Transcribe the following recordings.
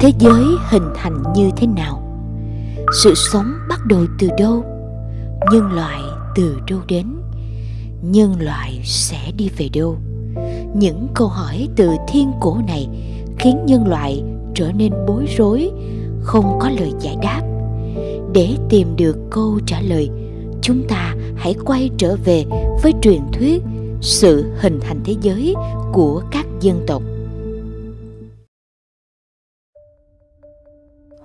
thế giới hình thành như thế nào? Sự sống bắt đầu từ đâu? Nhân loại từ đâu đến? Nhân loại sẽ đi về đâu? Những câu hỏi từ thiên cổ này khiến nhân loại trở nên bối rối, không có lời giải đáp. Để tìm được câu trả lời, chúng ta hãy quay trở về với truyền thuyết sự hình thành thế giới của các dân tộc.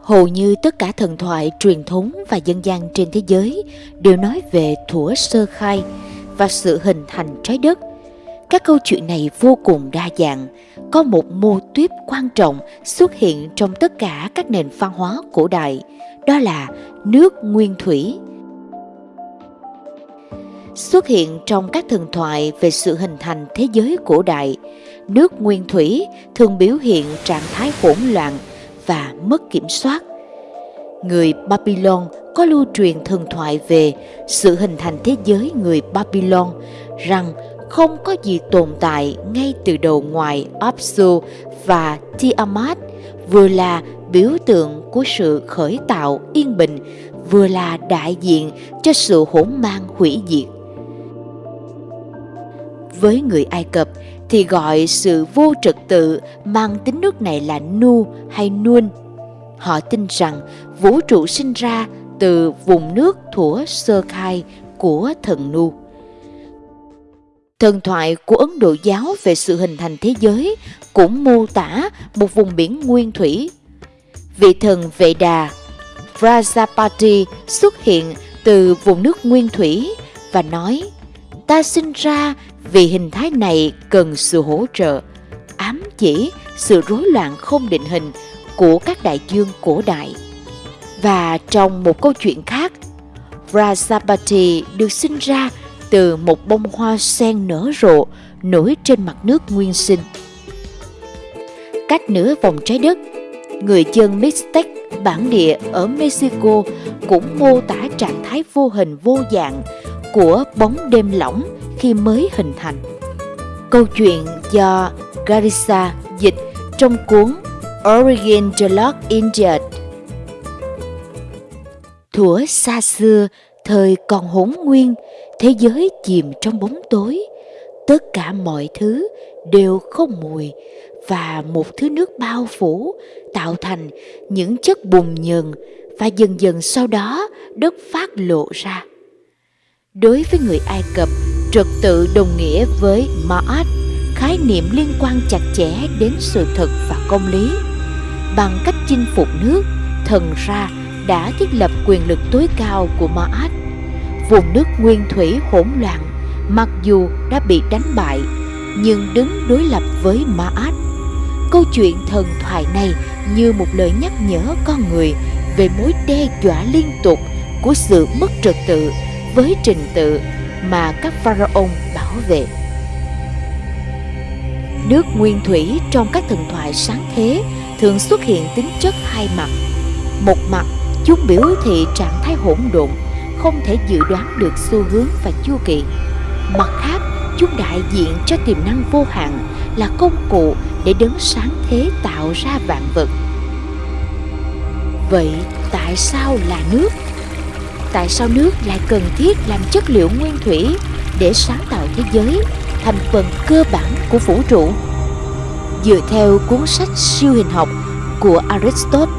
Hầu như tất cả thần thoại truyền thống và dân gian trên thế giới đều nói về thủa sơ khai và sự hình thành trái đất. Các câu chuyện này vô cùng đa dạng, có một mô tuyết quan trọng xuất hiện trong tất cả các nền văn hóa cổ đại, đó là nước nguyên thủy. Xuất hiện trong các thần thoại về sự hình thành thế giới cổ đại, nước nguyên thủy thường biểu hiện trạng thái hỗn loạn và mất kiểm soát. Người babylon có lưu truyền thần thoại về sự hình thành thế giới người babylon, rằng không có gì tồn tại ngay từ đầu ngoài Apsu và Tiamat, vừa là biểu tượng của sự khởi tạo yên bình, vừa là đại diện cho sự hỗn mang hủy diệt với người ai cập thì gọi sự vô trật tự mang tính nước này là nu hay nuôn họ tin rằng vũ trụ sinh ra từ vùng nước thủa sơ khai của thần nu Thần thoại của Ấn Độ giáo về sự hình thành thế giới cũng mô tả một vùng biển nguyên thủy. Vị thần Vệ Đà, Prajapati xuất hiện từ vùng nước nguyên thủy và nói Ta sinh ra vì hình thái này cần sự hỗ trợ, ám chỉ sự rối loạn không định hình của các đại dương cổ đại. Và trong một câu chuyện khác, Prajapati được sinh ra từ một bông hoa sen nở rộ nổi trên mặt nước nguyên sinh. Cách nửa vòng trái đất, người dân Mixtec bản địa ở Mexico cũng mô tả trạng thái vô hình vô dạng của bóng đêm lỏng khi mới hình thành. Câu chuyện do Garissa dịch trong cuốn Origin the Lost India. Thuở xa xưa, thời còn hỗn nguyên, thế giới chìm trong bóng tối tất cả mọi thứ đều không mùi và một thứ nước bao phủ tạo thành những chất bùn nhờn và dần dần sau đó đất phát lộ ra đối với người ai cập trật tự đồng nghĩa với ma'at, khái niệm liên quan chặt chẽ đến sự thật và công lý bằng cách chinh phục nước, thần ra đã thiết lập quyền lực tối cao của ma'at vùng nước nguyên thủy hỗn loạn, mặc dù đã bị đánh bại, nhưng đứng đối lập với Ma'at. Câu chuyện thần thoại này như một lời nhắc nhở con người về mối đe dọa liên tục của sự mất trật tự với trình tự mà các pharaon bảo vệ. Nước nguyên thủy trong các thần thoại sáng thế thường xuất hiện tính chất hai mặt. Một mặt, chúng biểu thị trạng thái hỗn độn không thể dự đoán được xu hướng và chu kỳ. Mặt khác, chúng đại diện cho tiềm năng vô hạn là công cụ để đấng sáng thế tạo ra vạn vật. Vậy tại sao là nước? Tại sao nước lại cần thiết làm chất liệu nguyên thủy để sáng tạo thế giới thành phần cơ bản của vũ trụ? Dựa theo cuốn sách siêu hình học của Aristotle,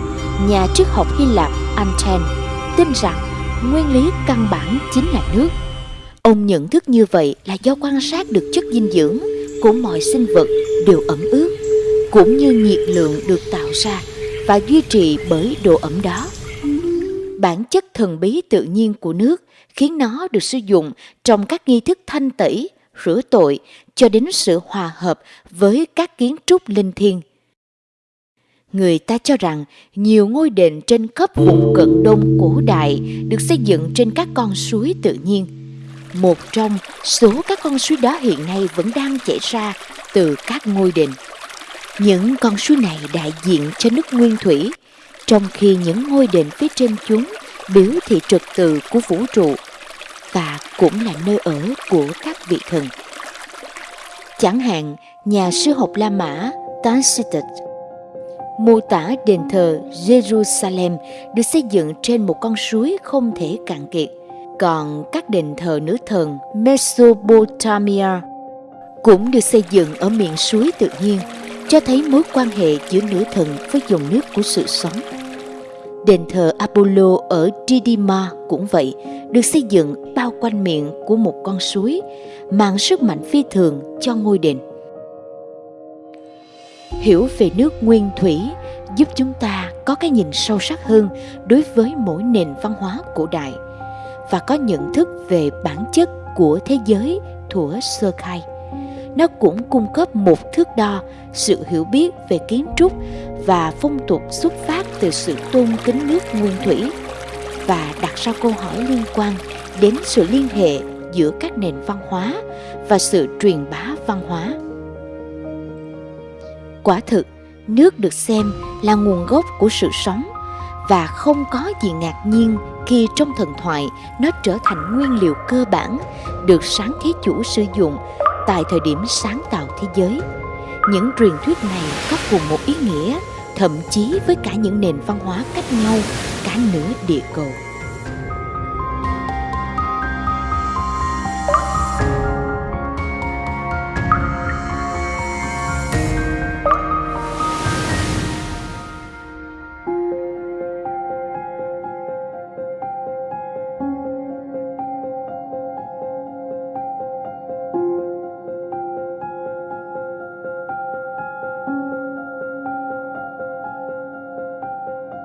nhà triết học Hy Lạp Anten tin rằng nguyên lý căn bản chính là nước. Ông nhận thức như vậy là do quan sát được chất dinh dưỡng của mọi sinh vật đều ẩm ướt, cũng như nhiệt lượng được tạo ra và duy trì bởi độ ẩm đó. Bản chất thần bí tự nhiên của nước khiến nó được sử dụng trong các nghi thức thanh tẩy, rửa tội cho đến sự hòa hợp với các kiến trúc linh thiêng người ta cho rằng nhiều ngôi đền trên khắp vùng cận đông cổ đại được xây dựng trên các con suối tự nhiên. Một trong số các con suối đó hiện nay vẫn đang chảy ra từ các ngôi đền. Những con suối này đại diện cho nước nguyên thủy, trong khi những ngôi đền phía trên chúng biểu thị trật tự của vũ trụ và cũng là nơi ở của các vị thần. Chẳng hạn, nhà sư học La Mã Tacitus mô tả đền thờ Jerusalem được xây dựng trên một con suối không thể cạn kiệt. Còn các đền thờ nữ thần Mesopotamia cũng được xây dựng ở miệng suối tự nhiên, cho thấy mối quan hệ giữa nữ thần với dòng nước của sự sống. Đền thờ Apollo ở Didyma cũng vậy, được xây dựng bao quanh miệng của một con suối, mang sức mạnh phi thường cho ngôi đền. Hiểu về nước nguyên thủy giúp chúng ta có cái nhìn sâu sắc hơn đối với mỗi nền văn hóa cổ đại và có nhận thức về bản chất của thế giới thuở sơ khai nó cũng cung cấp một thước đo, sự hiểu biết về kiến trúc và phong tục xuất phát từ sự tôn kính nước nguyên thủy. Và đặt ra câu hỏi liên quan đến sự liên hệ giữa các nền văn hóa và sự truyền bá văn hóa. Quả thực, nước được xem là nguồn gốc của sự sống và không có gì ngạc nhiên khi trong thần thoại nó trở thành nguyên liệu cơ bản được sáng thế chủ sử dụng tại thời điểm sáng tạo thế giới. Những truyền thuyết này có cùng một ý nghĩa, thậm chí với cả những nền văn hóa cách nhau cả nửa địa cầu.